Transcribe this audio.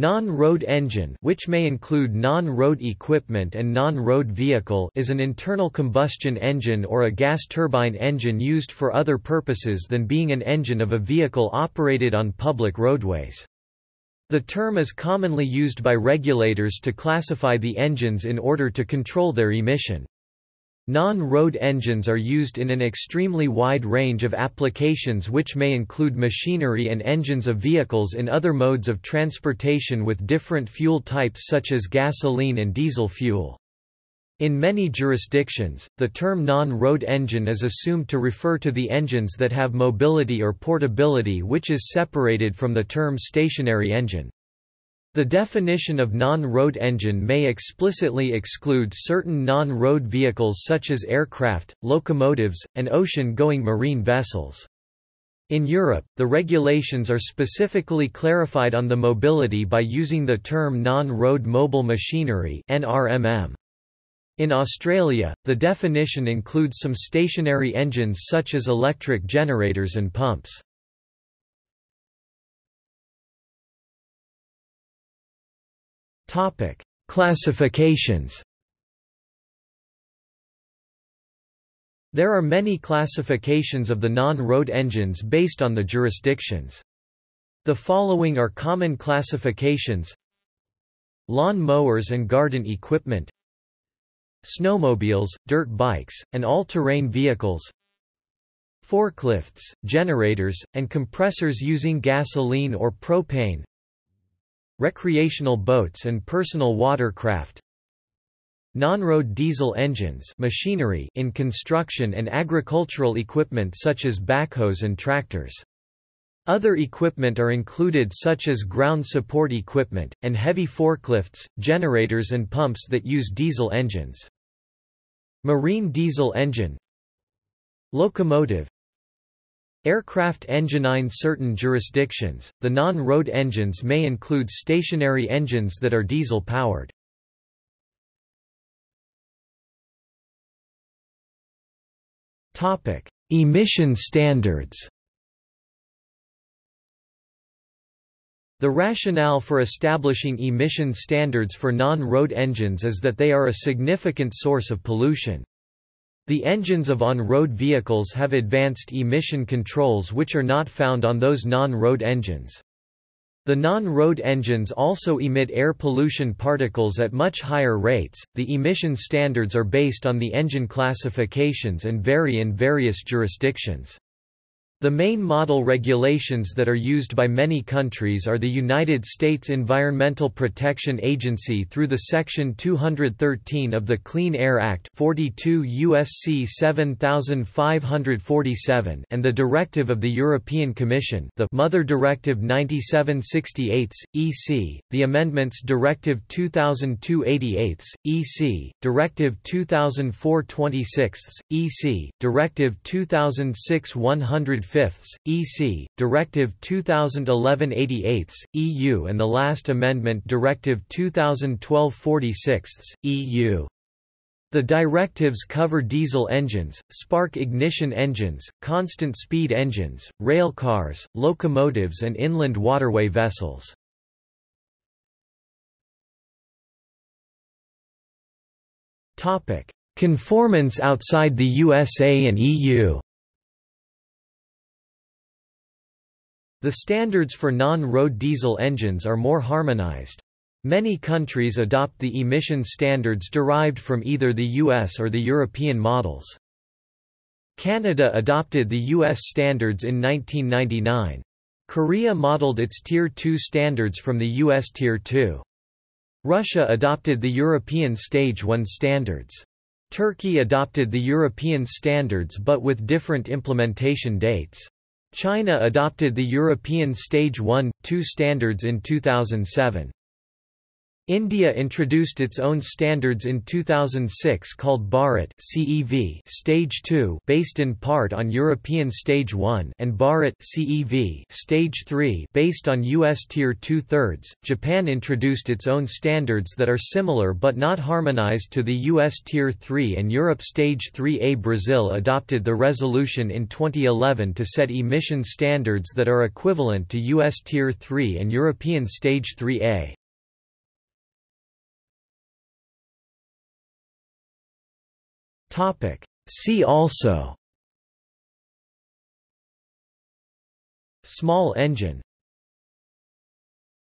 Non-road engine which may include non-road equipment and non-road vehicle is an internal combustion engine or a gas turbine engine used for other purposes than being an engine of a vehicle operated on public roadways. The term is commonly used by regulators to classify the engines in order to control their emission. Non-road engines are used in an extremely wide range of applications which may include machinery and engines of vehicles in other modes of transportation with different fuel types such as gasoline and diesel fuel. In many jurisdictions, the term non-road engine is assumed to refer to the engines that have mobility or portability which is separated from the term stationary engine. The definition of non-road engine may explicitly exclude certain non-road vehicles such as aircraft, locomotives, and ocean-going marine vessels. In Europe, the regulations are specifically clarified on the mobility by using the term non-road mobile machinery NRMM. In Australia, the definition includes some stationary engines such as electric generators and pumps. Topic: Classifications. There are many classifications of the non-road engines based on the jurisdictions. The following are common classifications Lawn mowers and garden equipment Snowmobiles, dirt bikes, and all-terrain vehicles Forklifts, generators, and compressors using gasoline or propane recreational boats and personal watercraft Non-road diesel engines machinery in construction and agricultural equipment such as backhoes and tractors. Other equipment are included such as ground support equipment, and heavy forklifts, generators and pumps that use diesel engines. Marine diesel engine Locomotive Aircraft engine in certain jurisdictions, the non-road engines may include stationary engines that are diesel-powered. Emission standards The rationale for establishing emission standards for non-road engines is that they are a significant source of pollution. The engines of on-road vehicles have advanced emission controls which are not found on those non-road engines. The non-road engines also emit air pollution particles at much higher rates. The emission standards are based on the engine classifications and vary in various jurisdictions. The main model regulations that are used by many countries are the United States Environmental Protection Agency through the Section 213 of the Clean Air Act 42 USC 7547 and the Directive of the European Commission the Mother Directive 9768 EC, the Amendments Directive 2002-88 EC, Directive 2004-26 EC, Directive 2006 100 fifths, EC, Directive 2011-88, EU and the last amendment Directive 2012-46, EU. The directives cover diesel engines, spark ignition engines, constant speed engines, rail cars, locomotives and inland waterway vessels. Topic: Conformance outside the USA and EU The standards for non-road diesel engines are more harmonized. Many countries adopt the emission standards derived from either the US or the European models. Canada adopted the US standards in 1999. Korea modeled its Tier 2 standards from the US Tier 2. Russia adopted the European Stage 1 standards. Turkey adopted the European standards but with different implementation dates. China adopted the European Stage 1, 2 standards in 2007. India introduced its own standards in 2006 called Bharat CEV Stage 2 based in part on European Stage 1 and Bharat CEV Stage 3 based on US Tier 2 thirds. Japan introduced its own standards that are similar but not harmonized to the US Tier 3 and Europe Stage 3A. Brazil adopted the resolution in 2011 to set emission standards that are equivalent to US Tier 3 and European Stage 3A. Topic. See also Small engine